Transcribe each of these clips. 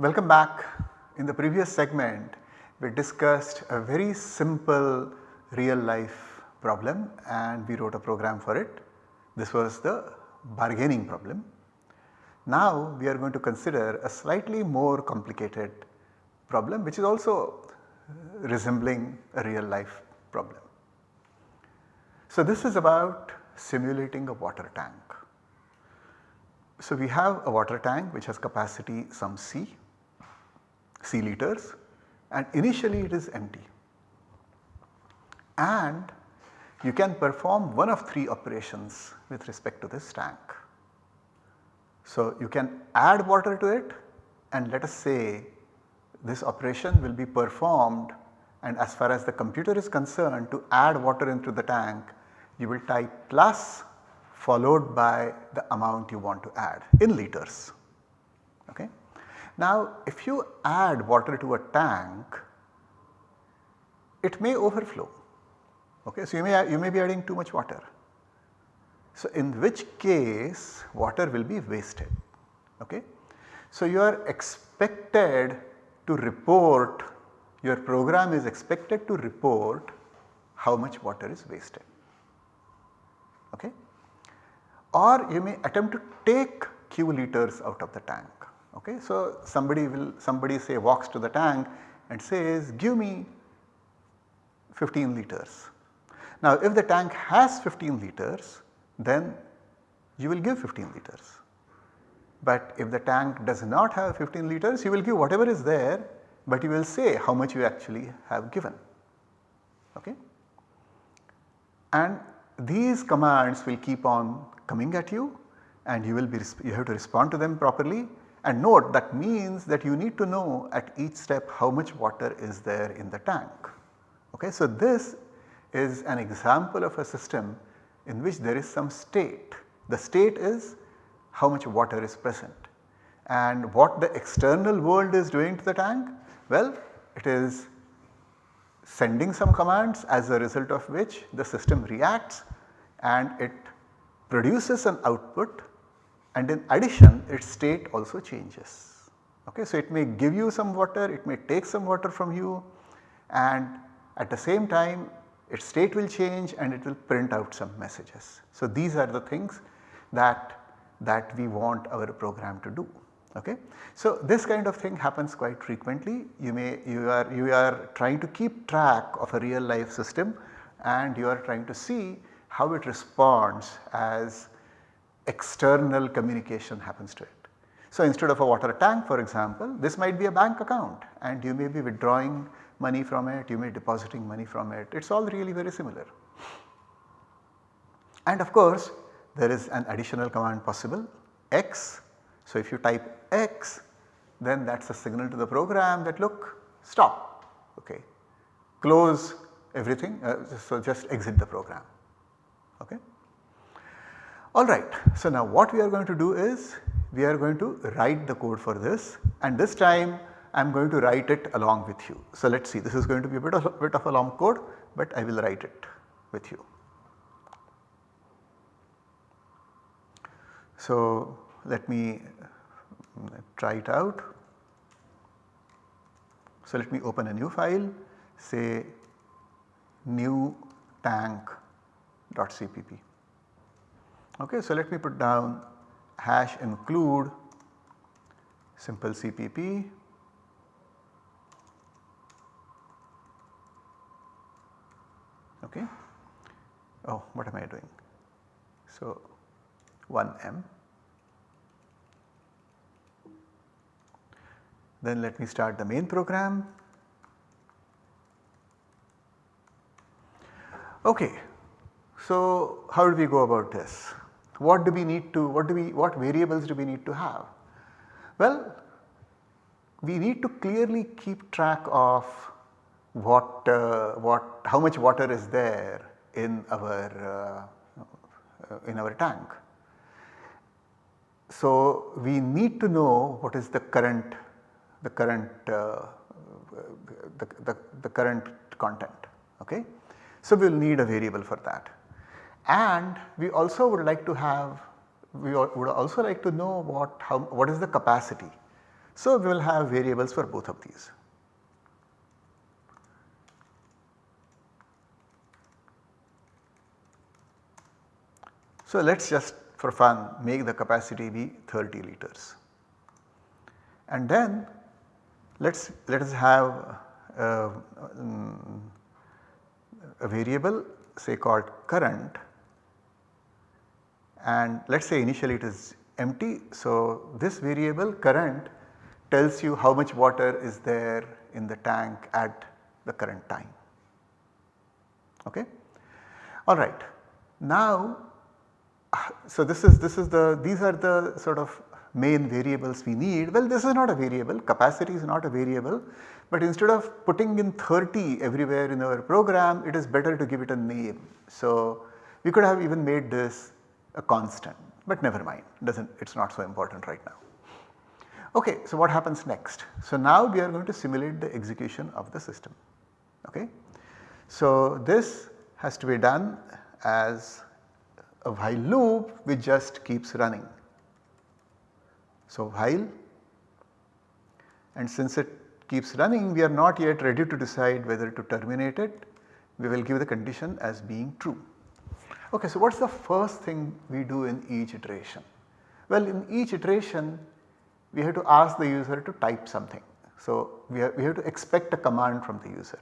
Welcome back. In the previous segment we discussed a very simple real life problem and we wrote a program for it. This was the bargaining problem. Now we are going to consider a slightly more complicated problem which is also resembling a real life problem. So this is about simulating a water tank. So we have a water tank which has capacity some C, C liters and initially it is empty and you can perform one of 3 operations with respect to this tank. So you can add water to it and let us say this operation will be performed and as far as the computer is concerned to add water into the tank you will type plus followed by the amount you want to add in liters. Okay. Now if you add water to a tank it may overflow okay. So you may, you may be adding too much water. So in which case water will be wasted okay. So you are expected to report your program is expected to report how much water is wasted okay. Or you may attempt to take q liters out of the tank okay. So somebody will somebody say walks to the tank and says give me 15 liters. Now if the tank has 15 liters then you will give 15 liters. But if the tank does not have 15 liters you will give whatever is there but you will say how much you actually have given. Okay. And these commands will keep on coming at you and you will be you have to respond to them properly and note that means that you need to know at each step how much water is there in the tank. Okay. So, this is an example of a system in which there is some state. The state is how much water is present and what the external world is doing to the tank? Well, it is sending some commands as a result of which the system reacts and it produces an output and in addition its state also changes. Okay, so it may give you some water, it may take some water from you and at the same time its state will change and it will print out some messages. So these are the things that, that we want our program to do. Okay. So this kind of thing happens quite frequently. You may you are you are trying to keep track of a real life system and you are trying to see how it responds as external communication happens to it. So instead of a water tank for example, this might be a bank account and you may be withdrawing money from it, you may be depositing money from it, it is all really very similar. And of course there is an additional command possible x so, if you type X then that is a signal to the program that look stop okay close everything uh, so just exit the program okay. Alright so now what we are going to do is we are going to write the code for this and this time I am going to write it along with you. So let us see this is going to be a bit of a bit of a long code but I will write it with you. So let me uh, try it out. So let me open a new file say new tank.cpp. Okay, so let me put down hash include simple cpp okay. Oh what am I doing? So 1m Then let me start the main program. Okay, so how do we go about this? What do we need to, what do we, what variables do we need to have? Well, we need to clearly keep track of what, uh, what, how much water is there in our, uh, in our tank. So we need to know what is the current the current uh, the, the, the, current content okay. So we will need a variable for that and we also would like to have we would also like to know what how what is the capacity. So, we will have variables for both of these. So, let us just for fun make the capacity be 30 liters and then let us let us have um, a variable say called current and let us say initially it is empty. So, this variable current tells you how much water is there in the tank at the current time. Okay. Alright. Now, so this is this is the these are the sort of main variables we need. Well this is not a variable capacity is not a variable but instead of putting in 30 everywhere in our program it is better to give it a name. So we could have even made this a constant but never mind doesn't it is not so important right now. Okay, so what happens next? So now we are going to simulate the execution of the system. Okay. So this has to be done as a while loop which just keeps running. So while and since it keeps running we are not yet ready to decide whether to terminate it we will give the condition as being true. Okay, so what is the first thing we do in each iteration? Well in each iteration we have to ask the user to type something. So we have, we have to expect a command from the user.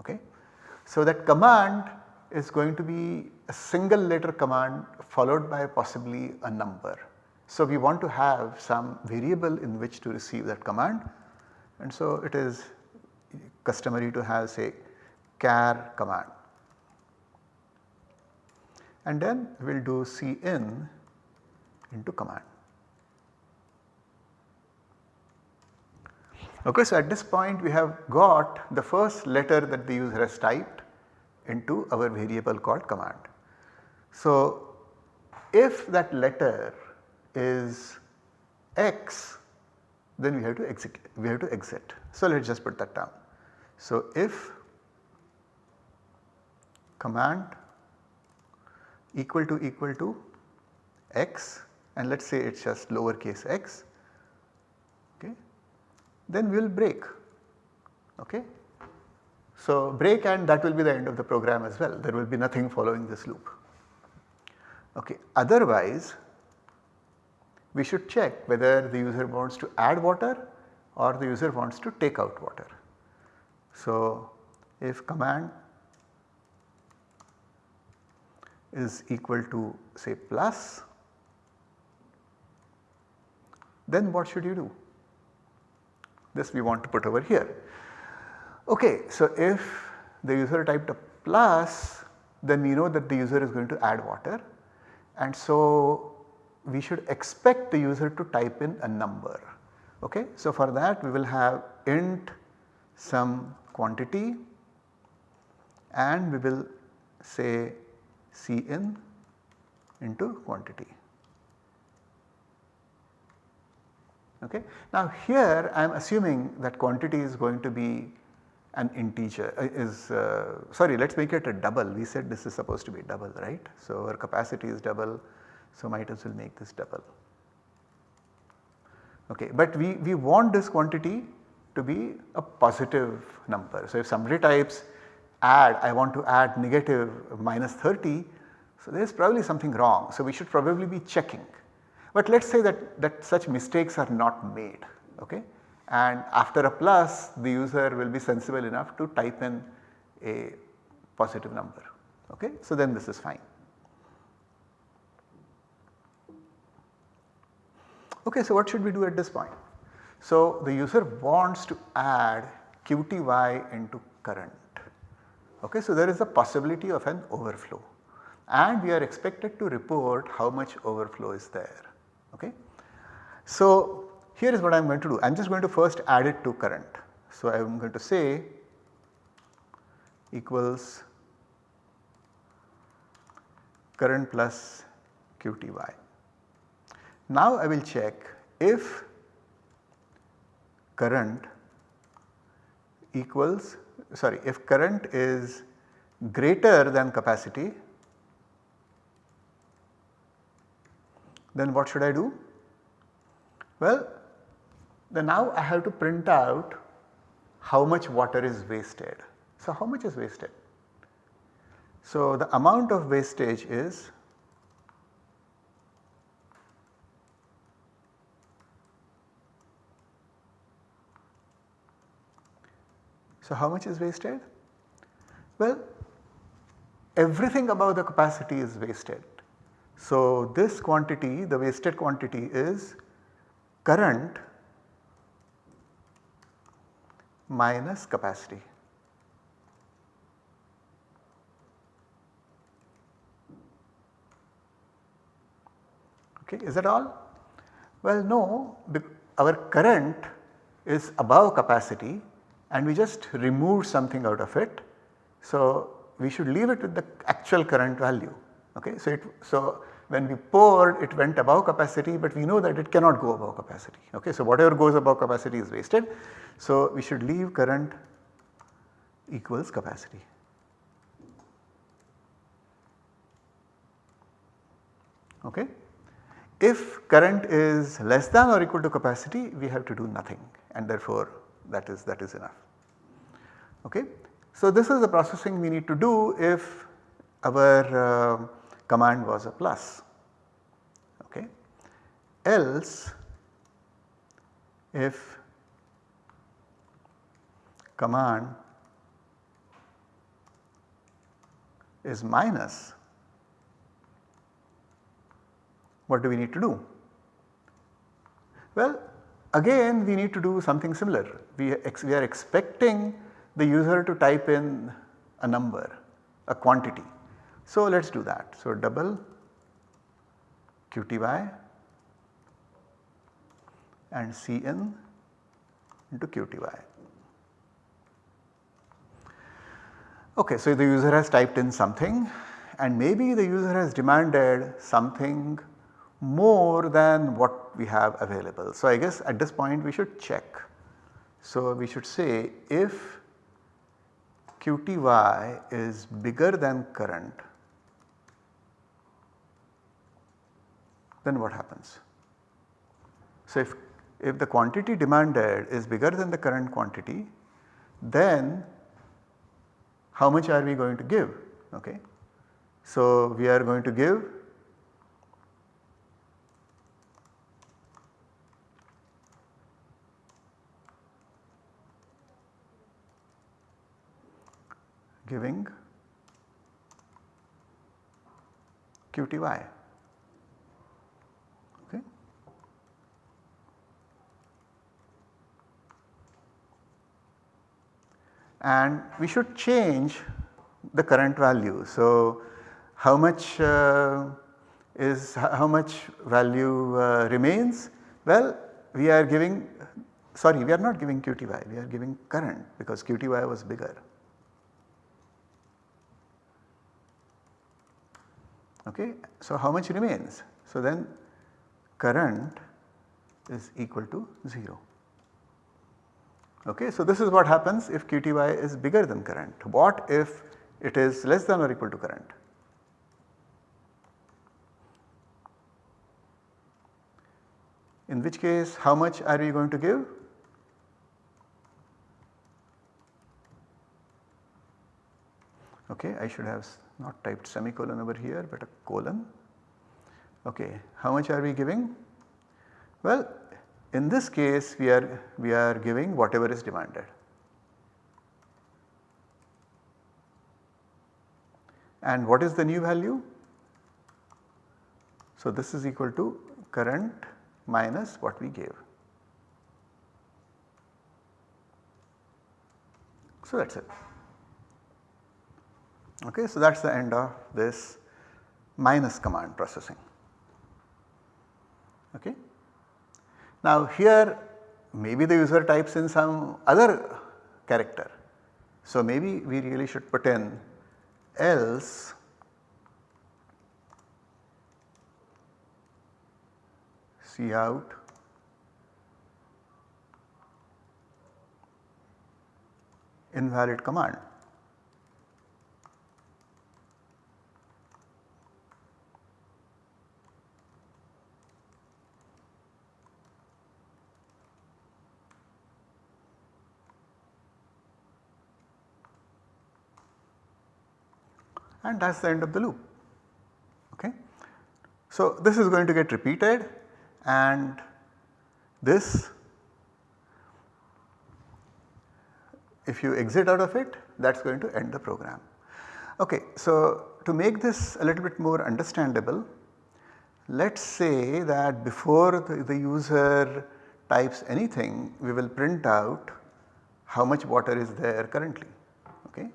Okay. So that command is going to be a single letter command followed by possibly a number. So we want to have some variable in which to receive that command and so it is customary to have say char command and then we will do cin into command. Okay, so at this point we have got the first letter that the user has typed into our variable called command. So if that letter is x then we have to execute we have to exit. So let us just put that down. So if command equal to equal to x and let us say it is just lowercase x okay, then we will break. Okay. So break and that will be the end of the program as well there will be nothing following this loop. Okay. Otherwise we should check whether the user wants to add water or the user wants to take out water. So if command is equal to say plus then what should you do? This we want to put over here. Okay, so if the user typed a plus then we know that the user is going to add water and so we should expect the user to type in a number. Okay? So for that we will have int some quantity and we will say Cin into quantity. Okay. Now here I am assuming that quantity is going to be an integer uh, is uh, sorry let us make it a double we said this is supposed to be double right. So our capacity is double so might as well make this double. Okay, but we, we want this quantity to be a positive number. So if somebody types add I want to add negative minus 30 so there is probably something wrong. So we should probably be checking. But let us say that, that such mistakes are not made okay and after a plus the user will be sensible enough to type in a positive number okay. So then this is fine. Okay, so what should we do at this point? So the user wants to add QTY into current. Okay, so there is a possibility of an overflow and we are expected to report how much overflow is there. Okay. So here is what I am going to do. I am just going to first add it to current. So I am going to say equals current plus QTY. Now I will check if current equals sorry if current is greater than capacity then what should I do? Well then now I have to print out how much water is wasted. So how much is wasted? So the amount of wastage is So how much is wasted? Well everything above the capacity is wasted. So this quantity the wasted quantity is current minus capacity. Okay, is that all? Well no, our current is above capacity and we just removed something out of it. So we should leave it with the actual current value. Okay, so it so when we poured it went above capacity but we know that it cannot go above capacity. Okay, so whatever goes above capacity is wasted. So we should leave current equals capacity. Okay. If current is less than or equal to capacity we have to do nothing and therefore that is that is enough. Okay. So this is the processing we need to do if our uh, command was a plus. Okay. Else if command is minus what do we need to do? Well again we need to do something similar. We, we are expecting the user to type in a number, a quantity. So let us do that. So double QTY and Cin into QTY. Okay, so the user has typed in something and maybe the user has demanded something more than what we have available. So I guess at this point we should check. So we should say if QTY is bigger than current then what happens? So if, if the quantity demanded is bigger than the current quantity then how much are we going to give? Okay. So we are going to give giving QTY. Okay. And we should change the current value. So, how much uh, is how much value uh, remains? Well, we are giving sorry we are not giving QTY we are giving current because QTY was bigger. Okay. So how much remains? So then current is equal to 0. Okay, so this is what happens if QTY is bigger than current. What if it is less than or equal to current? In which case how much are you going to give? Okay, I should have not typed semicolon over here but a colon. Okay, how much are we giving? Well, in this case we are we are giving whatever is demanded. And what is the new value? So this is equal to current minus what we gave. So that is it. Okay, so that is the end of this minus command processing. Okay. Now here maybe the user types in some other character. So maybe we really should put in else C out invalid command. And that is the end of the loop. Okay. So, this is going to get repeated and this if you exit out of it that is going to end the program. Okay, so to make this a little bit more understandable let us say that before the, the user types anything we will print out how much water is there currently. Okay.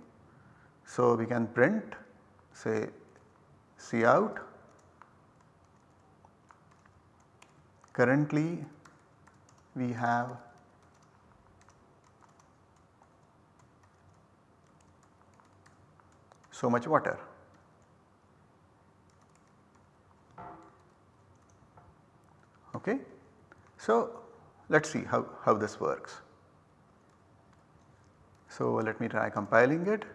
So, we can print say C out. currently we have so much water. Okay. So, let us see how, how this works. So, let me try compiling it.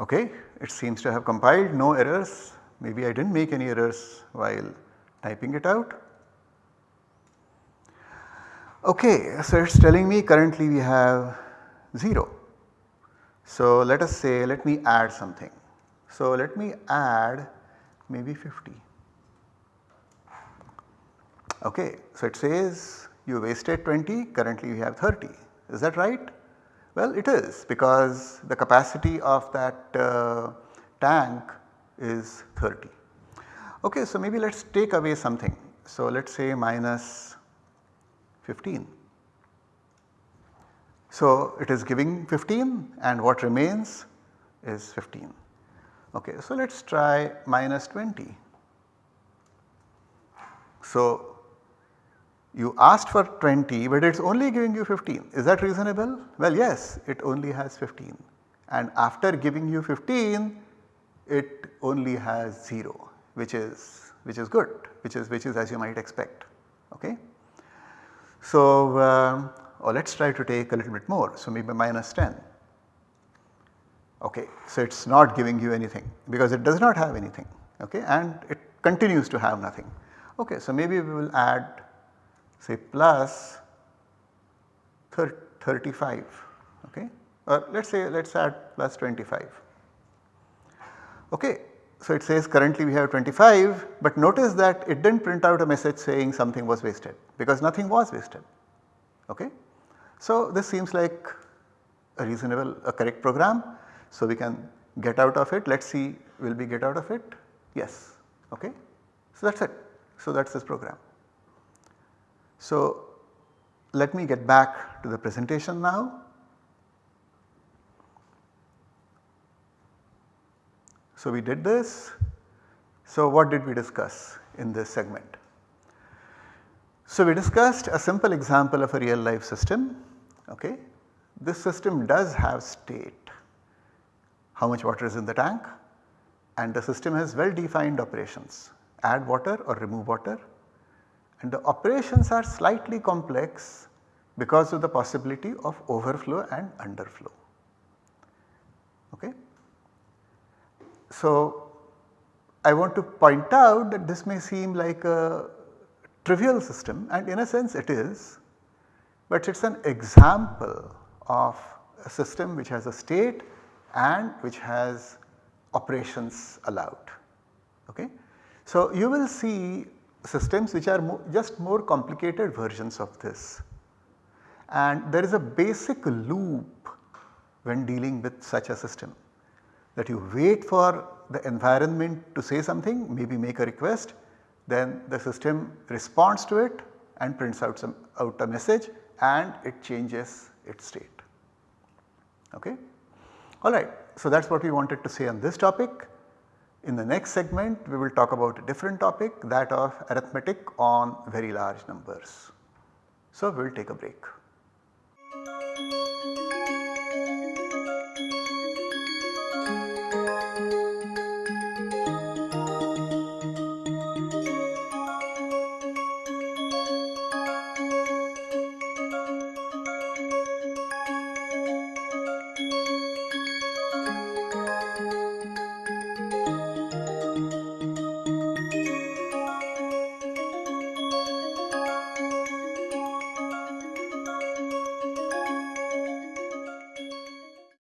Okay, it seems to have compiled no errors maybe I did not make any errors while typing it out. Okay, so it is telling me currently we have 0. So let us say let me add something. So let me add maybe 50. Okay, so it says you wasted 20 currently we have 30 is that right? Well it is because the capacity of that uh, tank is 30. Okay, so maybe let us take away something. So let us say minus 15. So it is giving 15 and what remains is 15. Okay, so let us try minus 20. So you asked for 20 but it is only giving you 15 is that reasonable? Well yes it only has 15 and after giving you 15 it only has 0 which is which is good which is which is as you might expect okay. So um, or let us try to take a little bit more so maybe minus 10 okay. So it is not giving you anything because it does not have anything okay and it continues to have nothing okay. So maybe we will add say plus 35 okay or let us say let us add plus 25 Okay. So it says currently we have 25 but notice that it did not print out a message saying something was wasted because nothing was wasted. Okay. So this seems like a reasonable a correct program. So we can get out of it let us see will we get out of it yes okay. So that is it so that is this program. So let me get back to the presentation now. So we did this. So what did we discuss in this segment? So we discussed a simple example of a real life system. Okay. This system does have state, how much water is in the tank and the system has well defined operations add water or remove water and the operations are slightly complex because of the possibility of overflow and underflow. Okay. So, I want to point out that this may seem like a trivial system and in a sense it is, but it is an example of a system which has a state and which has operations allowed. Okay. So, you will see systems which are mo just more complicated versions of this and there is a basic loop when dealing with such a system that you wait for the environment to say something maybe make a request then the system responds to it and prints out some out a message and it changes its state. Okay. Alright, so that is what we wanted to say on this topic. In the next segment we will talk about a different topic that of arithmetic on very large numbers. So we will take a break.